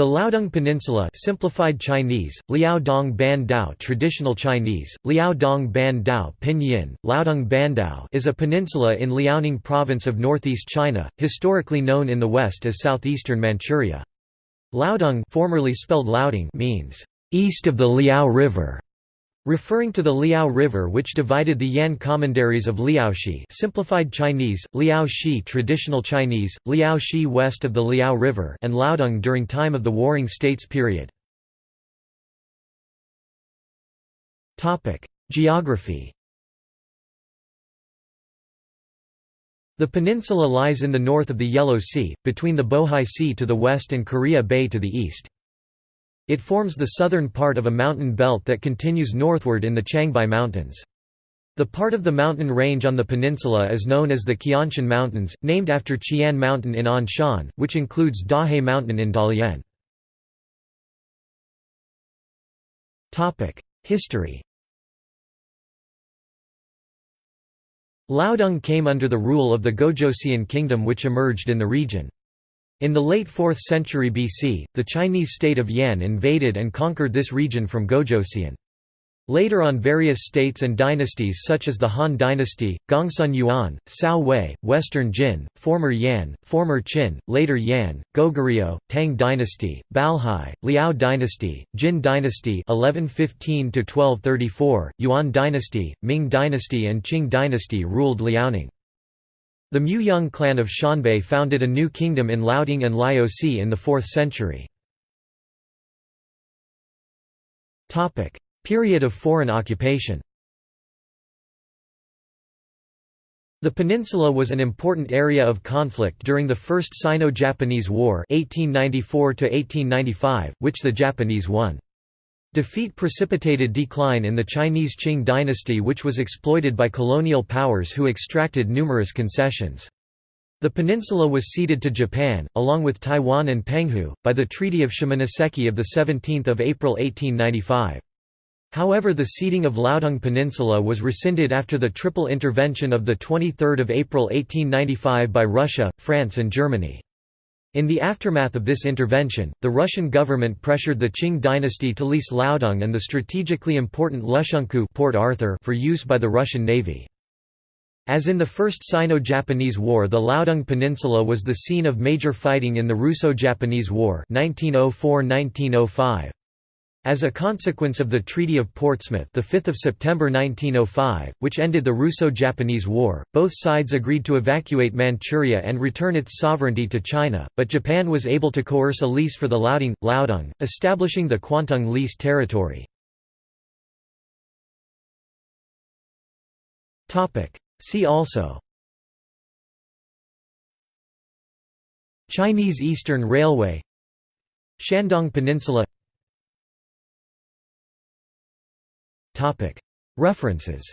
The Liaodong Peninsula simplified Chinese, Liaodong Ban Dao traditional Chinese, Liaodong Ban Dao Pinyin, Liaodong Bandao is a peninsula in Liaoning province of northeast China, historically known in the west as southeastern Manchuria. Liaodong formerly spelled Liaotung means, "...east of the Liao River", Referring to the Liao River which divided the Yan commanderies of Liaoxi simplified Chinese, Liaoxi traditional Chinese, Liaoxi west of the Liao River and Liaodong during time of the Warring States period. Geography The peninsula lies in the north of the Yellow Sea, between the Bohai Sea to the west and Korea Bay to the east. It forms the southern part of a mountain belt that continues northward in the Changbai Mountains. The part of the mountain range on the peninsula is known as the Qianshan Mountains, named after Qian Mountain in Anshan, which includes Dahe Mountain in Dalian. History Liaodong came under the rule of the Gojoseon kingdom which emerged in the region. In the late 4th century BC, the Chinese state of Yan invaded and conquered this region from Gojoseon. Later on various states and dynasties such as the Han dynasty, Gongsun Yuan, Cao Wei, Western Jin, former Yan, former Qin, later Yan, Goguryeo, Tang dynasty, Balhae, Liao dynasty, Jin dynasty 1115 Yuan dynasty, Ming dynasty and Qing dynasty ruled Liaoning. The Muyang clan of Xianbei founded a new kingdom in Liaodong and Liaoxi in the 4th century. Period of foreign occupation The peninsula was an important area of conflict during the First Sino-Japanese War 1894 which the Japanese won. Defeat precipitated decline in the Chinese Qing dynasty which was exploited by colonial powers who extracted numerous concessions. The peninsula was ceded to Japan, along with Taiwan and Penghu, by the Treaty of Shimonoseki of 17 April 1895. However the ceding of Liaodong Peninsula was rescinded after the triple intervention of 23 April 1895 by Russia, France and Germany. In the aftermath of this intervention, the Russian government pressured the Qing dynasty to lease Liaodong and the strategically important Lushunkou Port Arthur for use by the Russian Navy. As in the First Sino-Japanese War the Liaodong Peninsula was the scene of major fighting in the Russo-Japanese War 1904–1905. As a consequence of the Treaty of Portsmouth the 5th of September 1905, which ended the Russo-Japanese War, both sides agreed to evacuate Manchuria and return its sovereignty to China, but Japan was able to coerce a lease for the Liaodong, establishing the Kwantung Lease Territory. See also. Chinese Eastern Railway. Shandong Peninsula References